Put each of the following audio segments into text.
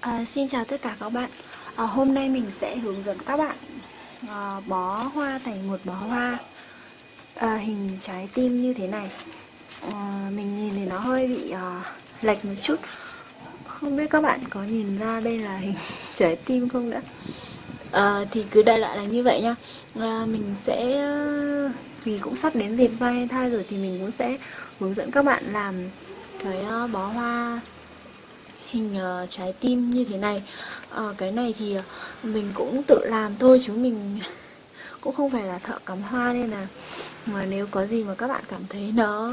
À, xin chào tất cả các bạn. À, Hôm nay mình sẽ hướng dẫn các bạn à, bó hoa thành một bó hoa. À, hình trái tim như thế này. À, Mình nhìn thì nó hơi bị à, lệch một chút. Không biết các bạn có nhìn ra đây là hình trái tim không đã? À, Thì cứ đại loại là như vậy nhá. À, Mình sẽ à, vì cũng sắp đến dịp Valentine rồi thì mình cũng sẽ hướng dẫn các bạn làm cái à, bó hoa hình uh, trái tim như thế này. Uh, cái này thì ờ, mình cũng tự làm thôi chứ mình cũng không phải là thợ cắm hoa nên là mà nếu có gì mà các bạn cảm thấy nó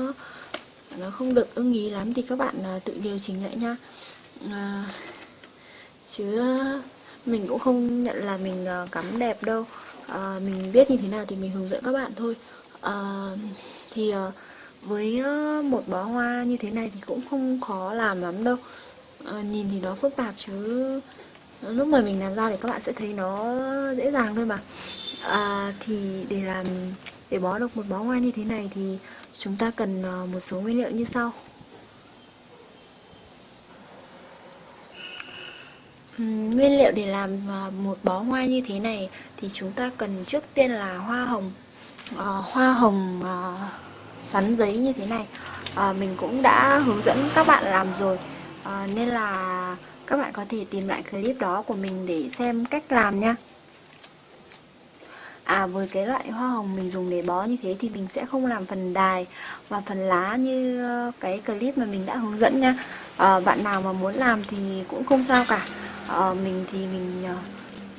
nó không được ưng ý lắm thì các bạn uh, tự điều chỉnh lại nha. Uh, chứ mình cũng không nhận là mình uh, cắm đẹp đâu. Uh, mình biết như thế nào thì mình hướng dẫn các bạn thôi. Uh, thì uh, với một bó hoa như thế này thì cũng không khó làm lắm đâu à, nhìn thì nó phức tạp chứ. Lúc mà mình làm ra thì các bạn sẽ thấy nó dễ dàng thôi mà. À, thì để làm để bó được một bó hoa như thế này thì chúng ta cần ờ, một số nguyên liệu như sau. Nguyên liệu để làm ờ, một bó hoa như thế này thì chúng ta cần trước tiên là hoa hồng à, hoa hồng à, sắn giấy như thế này. À, mình cũng đã hướng dẫn các bạn làm rồi à, nên là các bạn có thể tìm lại clip đó của mình để xem cách làm nha. À với cái loại hoa hồng mình dùng để bó như thế thì mình sẽ không làm phần đài và phần lá như ờ, cái clip mà mình đã hướng dẫn nha. À, Bạn nào mà muốn làm thì cũng không sao cả. À, Mình thì mình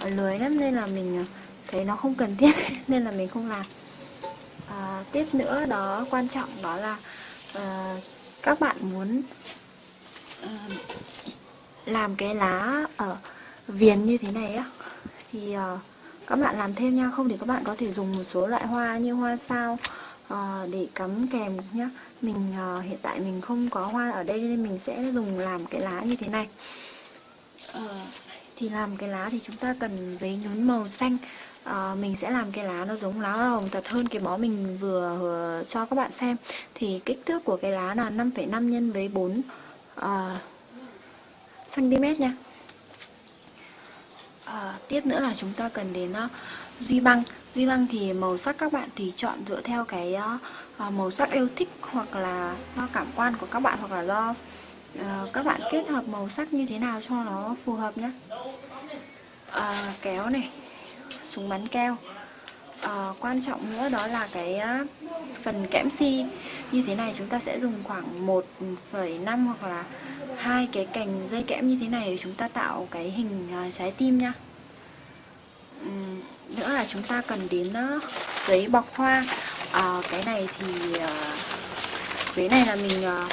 uh, lười lắm nên là mình thấy nó không cần thiết nên là mình không làm. À, Tiếp nữa đó quan trọng đó là uh, các bạn muốn Ờ, làm cái lá ở viền như thế này á thì ờ, các bạn làm thêm nha không thì các bạn có thể dùng một số loại hoa như hoa sao ờ, để cắm kèm nhá. Mình hiện tại mình không có hoa ở đây nên mình sẽ dùng làm cái lá như thế này. Thì làm cái lá thì chúng ta cần giấy nhún màu xanh. À, mình sẽ làm cái lá nó giống lá hồng thật hơn cái bó mình vừa, vừa cho các bạn xem. Thì kích thước của cái lá là 5,5 nhân với 4 Ờ, uh, cm nha. À, tiếp nữa là chúng ta cần đến uh, duy băng. Duy băng thì màu sắc các bạn thì chọn dựa theo cái uh, màu sắc yêu thích hoặc là do cảm quan của các bạn hoặc là do uh, các bạn kết hợp màu sắc như thế nào cho nó phù hợp nhé à, kéo này súng bắn keo. À, quan trọng nữa đó là cái phần kẽm si như thế này chúng ta sẽ dùng khoảng 1,5 hoặc là hai cái cành dây kẽm như thế này để chúng ta tạo cái hình à, trái tim nha. Uhm, nữa là chúng ta cần đến giấy bọc hoa. À, cái này thì à, giấy này là mình uh,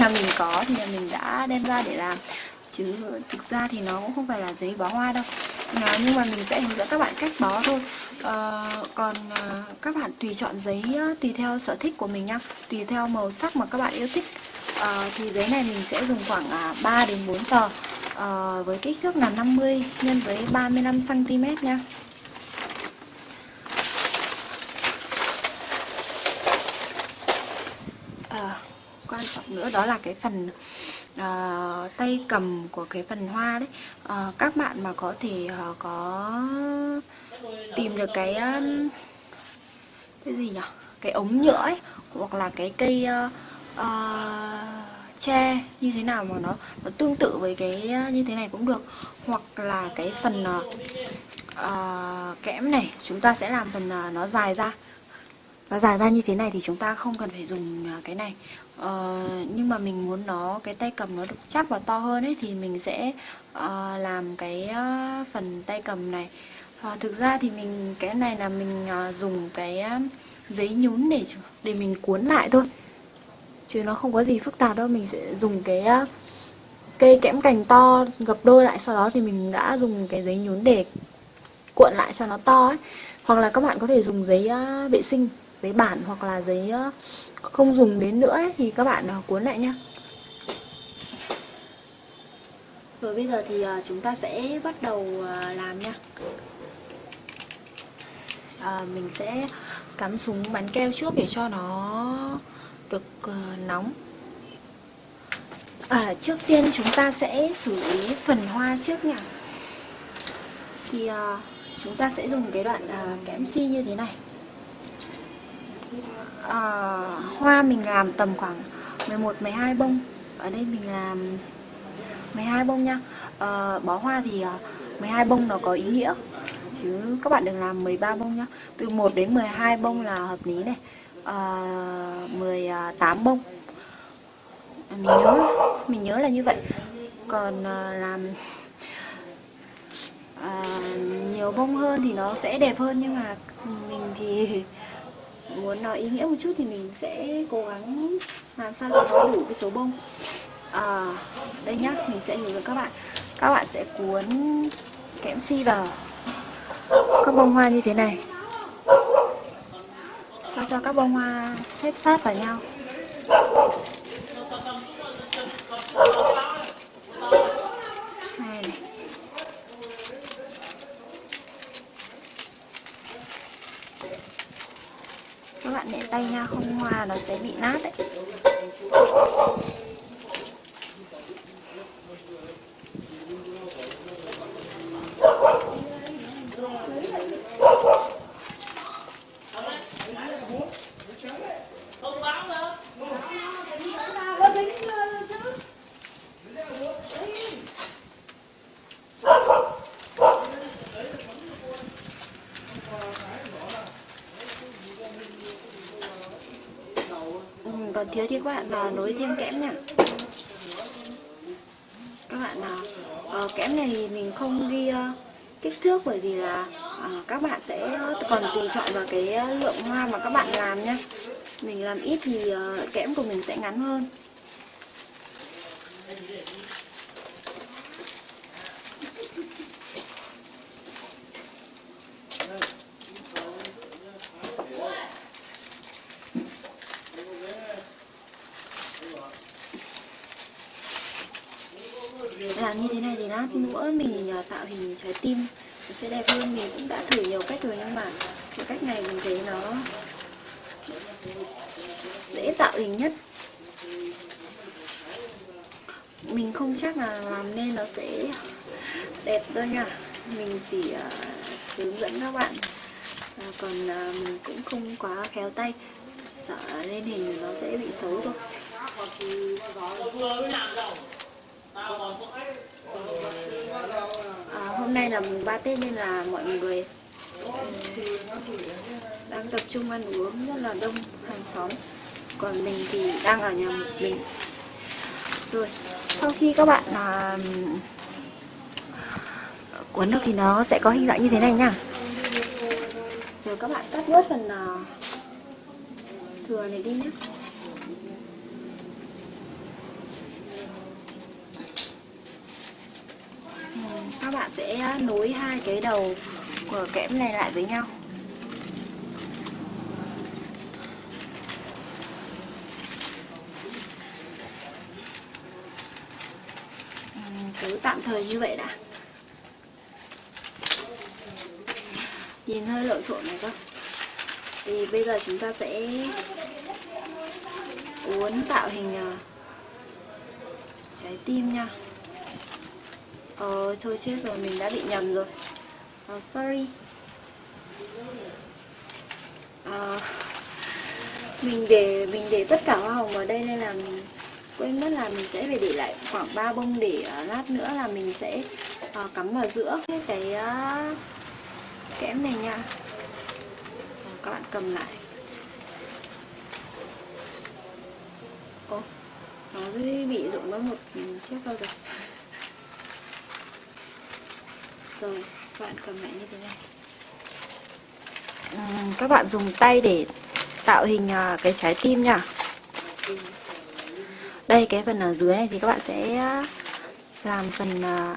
là mình có thì là mình đã đem ra để làm. Chứ thực ra thì nó cũng không phải là giấy bó hoa đâu à, nhưng mà mình sẽ hướng dẫn các bạn cách bó thôi. À, còn à, các bạn tùy chọn giấy tùy theo sở thích của mình nhá tùy theo màu sắc mà các bạn yêu thích. À, thì giấy này mình sẽ dùng khoảng à, 3 đến 4 tờ. À, với kích thước là 50 nhân với 35 cm nha. À, quan trọng nữa đó là cái phần uh, tay cầm của cái phần hoa đấy. Uh, các bạn mà có thể uh, có tìm được cái uh, cái gì nhỉ cái ống nhựa ấy hoặc là cái cây uh, uh, tre như thế nào mà nó nó tương tự với cái như thế này cũng được. Hoặc là cái phần uh, uh, kẽm này chúng ta sẽ làm phần uh, nó dài ra. Nó dài ra như thế này thì chúng ta không cần phải dùng cái này ờ, nhưng mà mình muốn nó cái tay cầm nó được chắc và to hơn ấy thì mình sẽ uh, làm cái uh, phần tay cầm này. Uh, thực ra thì mình cái này là mình uh, dùng cái uh, giấy nhún để để mình cuốn lại thôi. Chứ nó không có gì phức tạp đâu mình sẽ dùng cái uh, cây kẽm cành to gập đôi lại sau đó thì mình đã dùng cái giấy nhún để cuộn lại cho nó to ấy. Hoặc là các bạn có thể dùng giấy uh, vệ sinh giấy bản hoặc là giấy ờ, không dùng đến nữa ấy, thì các bạn ờ, cuốn lại nhá rồi bây giờ thì ờ, chúng ta sẽ bắt đầu làm nha. À, mình sẽ cắm súng bắn keo trước để cho nó được nóng. À, trước tiên chúng ta sẽ xử lý phần hoa trước nha. Thì à, chúng ta sẽ dùng cái đoạn à, kẽm si như thế này uh, Hoa mình làm tầm khoảng 11-12 bông. Ở đây mình làm 12 bông nha. Uh, Bó hoa thì ờ, uh, 12 bông nó có ý nghĩa. Chứ các bạn đừng làm 13 bông nhá. Từ 1 đến 12 bông là hợp lý này. Uh, 18 bông. Mình nhớ mình nhớ là như vậy. Còn uh, làm à, nhiều bông hơn thì nó sẽ đẹp hơn. Nhưng mà mình thì muốn nói ý nghĩa một chút thì mình sẽ cố gắng làm sao cho nó đủ cái số bông. À, đây nhá mình sẽ hướng dẫn các bạn. Các bạn sẽ cuốn kẽm si vào. Các bông hoa như thế này. Sao cho các bông hoa xếp sát vào nhau này này các bạn nhẹ tay nha không hoa nó sẽ bị nát đấy còn thiếu thì các bạn vào nối thêm kẽm nha. Các bạn nào uh, kẽm này thì mình không ghi uh, kích thước bởi vì là uh, các bạn sẽ còn tùy chọn vào cái lượng hoa mà các bạn làm nhé mình làm ít thì uh, kẽm của mình sẽ ngắn hơn. Làm như thế này thì lát nữa mình à, tạo hình trái tim nó sẽ đẹp hơn. Mình cũng đã thử nhiều cách rồi nhưng mà cái cách này mình thấy nó dễ tạo hình nhất. Mình không chắc là làm nên nó sẽ đẹp đâu nha. Mình chỉ uh, hướng dẫn các bạn. Uh, còn uh, mình cũng không quá khéo tay. Sợ lên hình nó sẽ bị xấu thôi. À, hôm nay là mùng 3 Tết nên là mọi người đang tập trung ăn uống rất là đông hàng xóm. Còn mình thì đang ở nhà một mình. Rồi sau khi các bạn à, cuốn được thì nó sẽ có hình dạng như thế này nha. Rồi các bạn cắt bớt phần à, thừa này đi nhé. Các bạn sẽ nối hai cái đầu của kẽm này lại với nhau. Cứ tạm thời như vậy đã. Nhìn hơi lộn xộn này các thì bây giờ chúng ta sẽ uốn tạo hình ờ, trái tim nha. Ờ, thôi chết rồi, mình đã bị nhầm rồi. Oh, Sorry. À, Mình để mình để tất cả hoa hồng ở đây nên là mình quên mất là mình sẽ phải để lại khoảng 3 bông để uh, lát nữa là mình sẽ uh, cắm vào giữa. Cái, cái uh, kẽm này nha. Uh, Các bạn cầm lại. Ồ, nó bị rụng mất một chiếc đâu rồi rồi các bạn cầm lại như thế này ừ, các bạn dùng tay để tạo hình à, cái trái tim nha. Đây, cái phần ở dưới này thì các bạn sẽ à, làm phần à,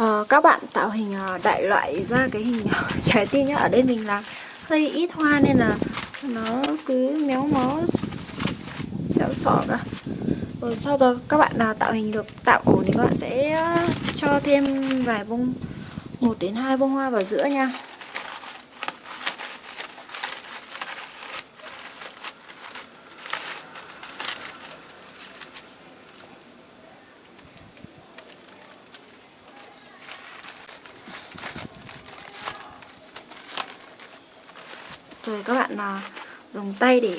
uh, các bạn tạo hình ờ, đại loại ra cái hình trái tim nhá. Ở đây mình làm hơi ít hoa nên là nó cứ méo mó xẹo sọ cả rồi sau đó các bạn nào tạo hình được, tạo ổn thì các bạn sẽ ờ, cho thêm vài bông, một đến hai bông hoa vào giữa nha. Rồi các bạn là dùng tay để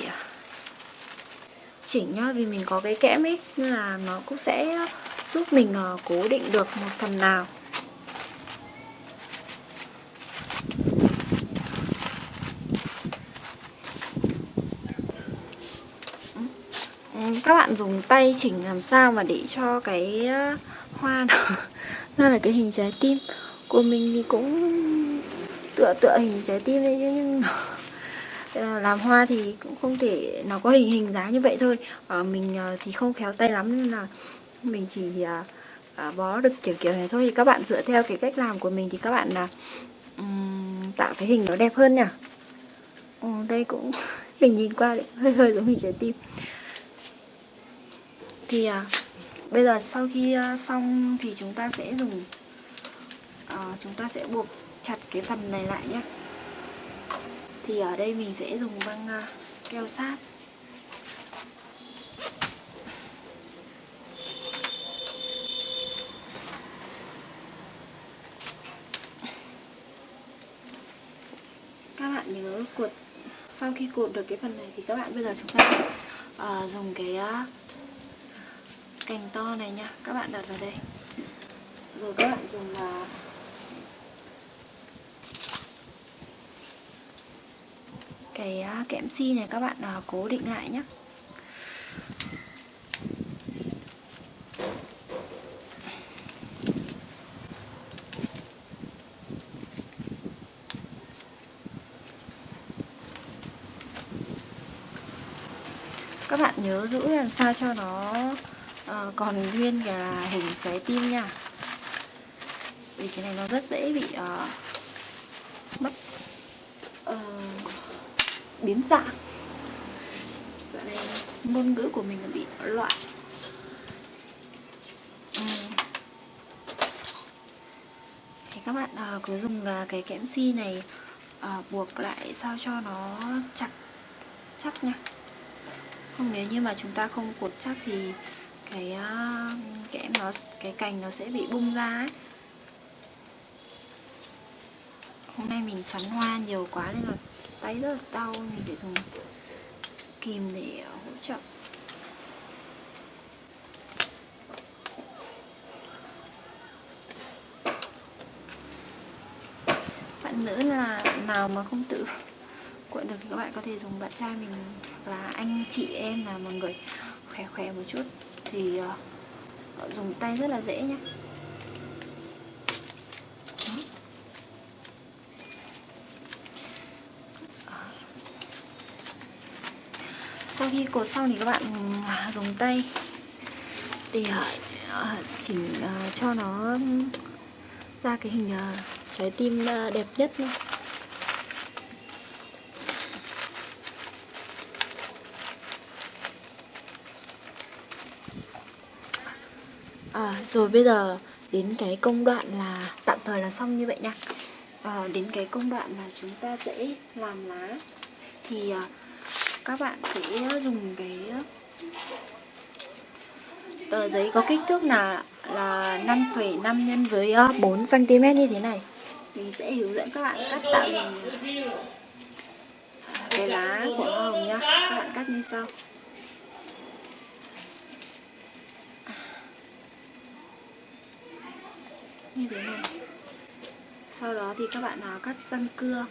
chỉnh nhá, vì mình có cái kẽm ấy, nên là nó cũng sẽ giúp mình à, cố định được một phần nào. Ừ, các bạn dùng tay chỉnh làm sao mà để cho cái à, hoa nó ra là cái hình trái tim. Của mình thì cũng tựa tựa hình trái tim đấy chứ, nhưng nó Ờ, làm hoa thì cũng không thể nó có hình hình dáng như vậy thôi. À, mình ờ, thì không khéo tay lắm nên là mình chỉ à, bó được kiểu kiểu này thôi. Thì các bạn dựa theo cái cách làm của mình thì các bạn là um, tạo cái hình nó đẹp hơn nhỉ ừ, đây cũng mình nhìn qua đấy, hơi hơi giống hình trái tim. Thì à, bây giờ sau khi uh, xong thì chúng ta sẽ dùng uh, chúng ta sẽ buộc chặt cái phần này lại nhé thì ở đây mình sẽ dùng băng à, keo sát. Các bạn nhớ cuộn sau khi cột được cái phần này thì các bạn bây giờ chúng ta uh, dùng cái uh, cành to này nha. Các bạn đặt vào đây. Rồi các bạn dùng uh, cái à, kẽm si này các bạn à, cố định lại nhé các bạn nhớ giữ làm sao cho nó uh, còn nguyên cả hình trái tim nha. Vì cái này nó rất dễ bị uh, mất uh, biến dạng. Dạo này ngôn ngữ của mình bị loạn ừ. Thì các bạn uh, cứ dùng uh, cái kẽm si này uh, buộc lại sao cho nó chặt chắc nha. Không nếu như mà chúng ta không cột chắc thì cái uh, kẽm nó cái cành nó sẽ bị bung ra ấy. Hôm nay mình xoắn hoa nhiều quá nên là tay rất là đau mình phải dùng kìm để ờ, hỗ trợ. Bạn nữ là nào mà không tự cuộn được thì các bạn có thể dùng bạn trai mình là anh chị em là một người khỏe khỏe một chút thì uh, dùng tay rất là dễ nhé khi cột xong thì các bạn ừ, dùng tay. Để à, à, chỉnh à, cho nó ra cái hình trái tim đẹp nhất nha À, rồi bây giờ đến cái công đoạn là tạm thời là xong như vậy nha. À, Đến cái công đoạn là chúng ta sẽ làm lá. Thì các bạn sẽ dùng cái tờ giấy có kích thước là là 5,5 nhân với ờ, 4 cm như thế này. Mình sẽ hướng dẫn các bạn cắt tạo hình cái lá của hoa hồng nhá. Các bạn cắt như sau. Như thế này. Sau đó thì các bạn nào cắt răng cưa.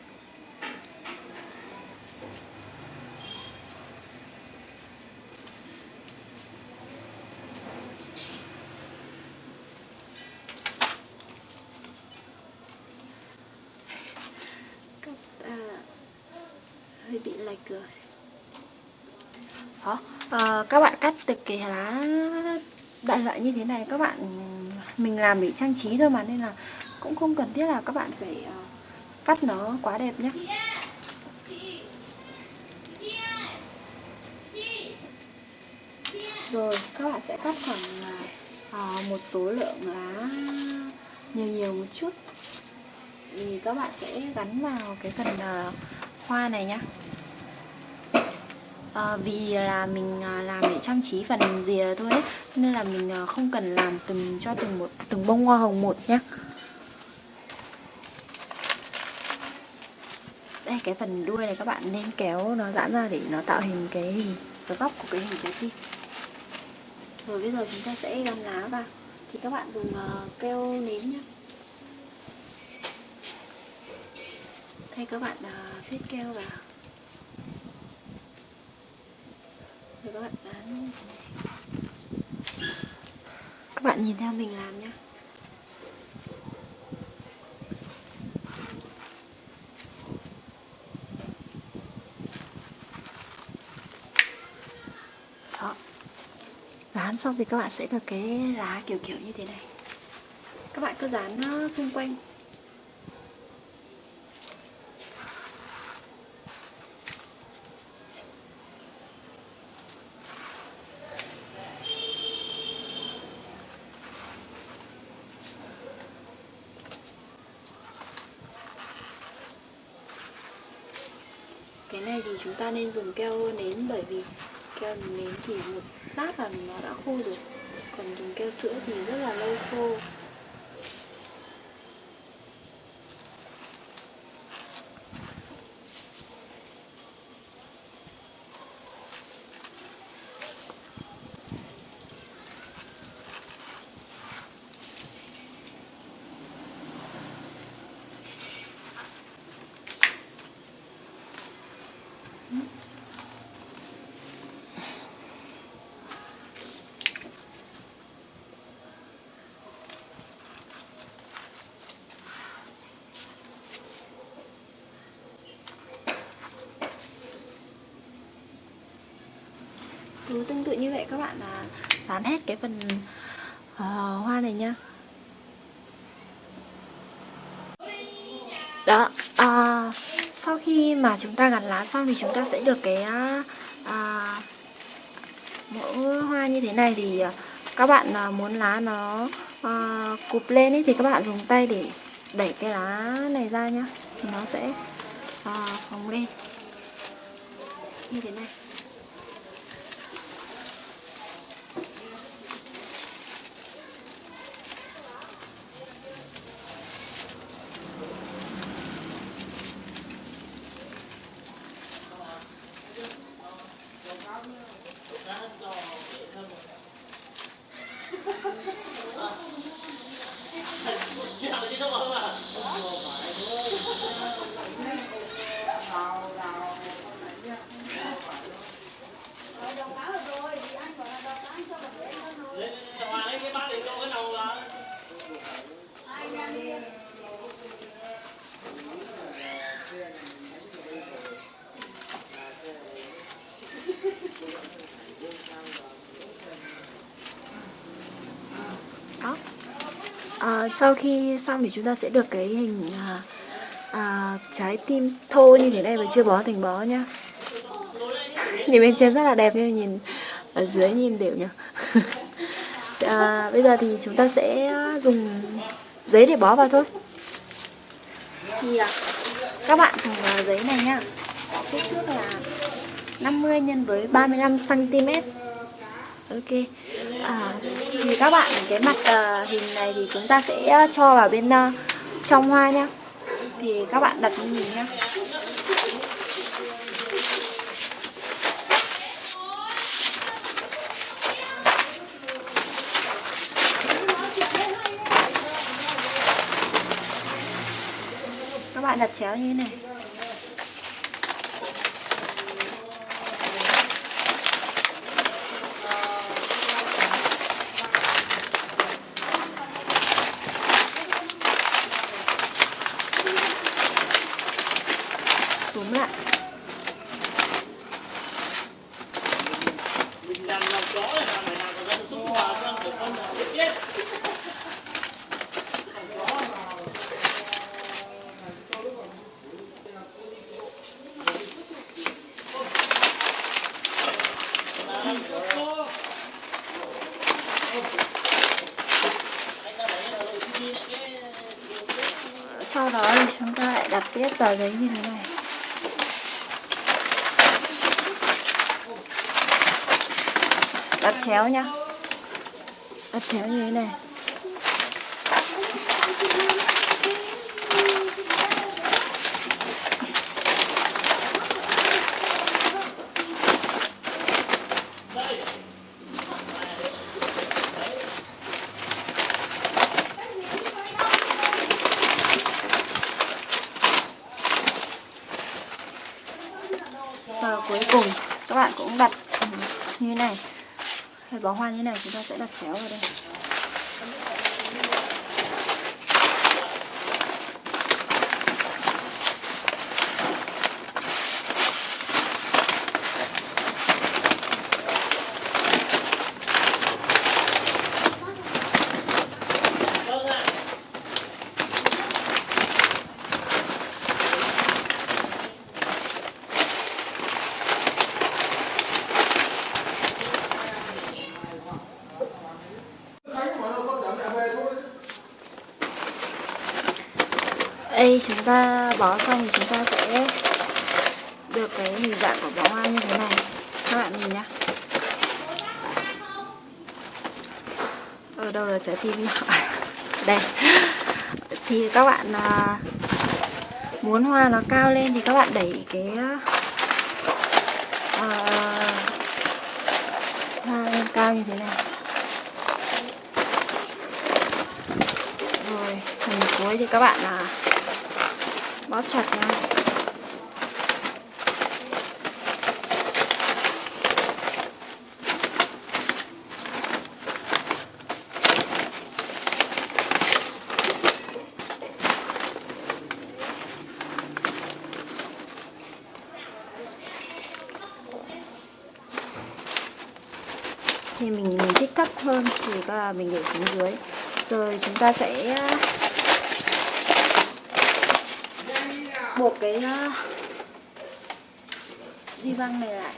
cái lá đại loại như thế này các bạn mình làm để trang trí thôi mà nên là cũng không cần thiết là các bạn phải ờ, cắt nó quá đẹp nhé rồi các bạn sẽ cắt khoảng à, một số lượng lá nhiều nhiều một chút thì các bạn sẽ gắn vào cái phần à, hoa này nhé à, vì là mình ờ, làm để trang trí phần rìa thôi ấy, nên là mình ờ, không cần làm từng cho từng một từng bông hoa hồng một nhá. Đây cái phần đuôi này các bạn nên kéo nó giãn ra để nó tạo hình cái hình cái góc của cái hình trái tim rồi bây giờ chúng ta sẽ gắn lá vào. Thì các bạn dùng uh, keo nến nhé thay các bạn uh, phết keo vào. Rồi các bạn dán các bạn nhìn theo mình làm nhé. Dán xong thì các bạn sẽ được cái lá kiểu kiểu như thế này. Các bạn cứ dán nó xung quanh cái này thì chúng ta nên dùng keo nến bởi vì keo nến thì một lát là nó đã khô rồi. Còn dùng keo sữa thì rất là lâu khô. Cứ tương tự như vậy các bạn là dán hết cái phần uh, hoa này nha. Đó uh, sau khi mà chúng ta gắn lá xong thì chúng ta sẽ được cái uh, mẫu hoa như thế này. Thì uh, các bạn uh, muốn lá nó uh, cụp lên ấy, thì các bạn dùng tay để đẩy cái lá này ra nhá. Thì nó sẽ uh, phồng lên. Như thế này. À, sau khi xong thì chúng ta sẽ được cái hình à, à, trái tim thô như thế này và chưa bó thành bó nhá. Nhìn bên trên rất là đẹp nhưng nhìn ở dưới nhìn đều nhá. À, bây giờ thì chúng ta sẽ dùng giấy để bó vào thôi. Thì à, các bạn dùng à, giấy này nhá. Kích thước là 50 nhân với 35 cm ok thì các bạn cái mặt uh, hình này thì chúng ta sẽ ờ, cho vào bên uh, trong hoa nhá. Thì các bạn đặt như mình nhá. Các bạn đặt chéo như thế này. sau đó thì chúng ta lại đặt tiếp tờ giấy như thế này. Đặt chéo nhá. Đặt chéo như thế này. Bó hoa như thế này chúng ta sẽ đặt chéo vào đây đây chúng ta bó xong thì chúng ta sẽ được cái hình dạng của bó hoa như thế này. Các bạn nhìn nhá. Ở đâu là trái tim nhỏ đây. Thì các bạn à, muốn hoa nó cao lên thì các bạn đẩy cái uh, hoa lên cao như thế này. Rồi phần cuối thì các bạn là bóp chặt nha. Thì mình, mình thích thấp hơn thì là mình để xuống dưới. Rồi chúng ta sẽ buộc cái ờ, uh, di băng này lại.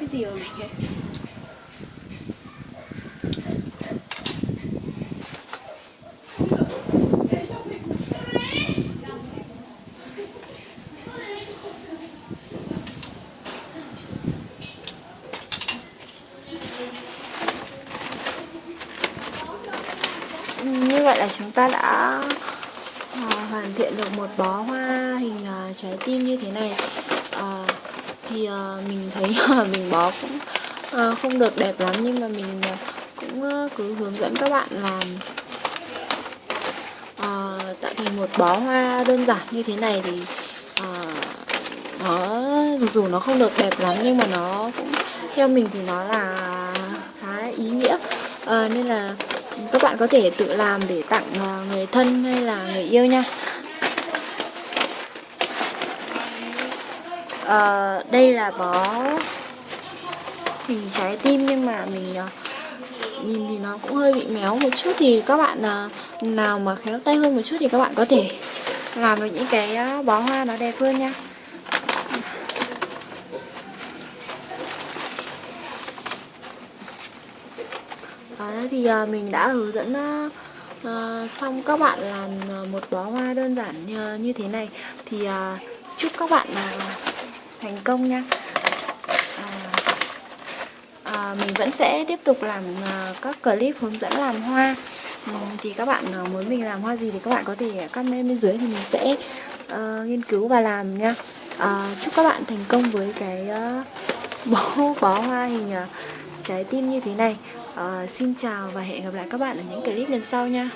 Cái gì rồi mình như vậy là chúng ta đã à, hoàn thiện được một bó hoa hình à, trái tim như thế này thì uh, mình thấy mình bó cũng uh, không được đẹp lắm nhưng mà mình uh, cũng uh, cứ hướng dẫn các bạn làm uh, tạo thành một bó hoa đơn giản như thế này thì uh, nó dù nó không được đẹp lắm nhưng mà nó cũng theo mình thì nó là khá ý nghĩa. Uh, nên là các bạn có thể tự làm để tặng người thân hay là người yêu nha. À, đây là bó hình trái tim nhưng mà mình uh, nhìn thì nó cũng hơi bị méo một chút thì các bạn uh, nào mà khéo tay hơn một chút thì các bạn có thể làm được những cái uh, bó hoa nó đẹp hơn nha. Đó thì uh, mình đã hướng dẫn uh, uh, xong các bạn làm uh, một bó hoa đơn giản uh, như thế này. Thì uh, chúc các bạn uh, thành công nha. À, à, mình vẫn sẽ tiếp tục làm uh, các clip hướng dẫn làm hoa. Ừ, thì các bạn uh, muốn mình làm hoa gì thì các bạn có thể comment bên dưới thì mình sẽ uh, nghiên cứu và làm nha. Uh, chúc các bạn thành công với cái uh, bó bó hoa hình uh, trái tim như thế này. Uh, xin chào và hẹn gặp lại các bạn ở những clip lần sau nha.